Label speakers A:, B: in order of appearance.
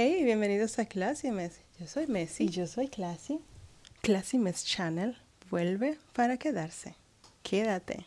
A: Hey, bienvenidos a Classy Mess. Yo soy Messi.
B: Y yo soy Classy.
A: Classy Mess Channel vuelve para quedarse. Quédate.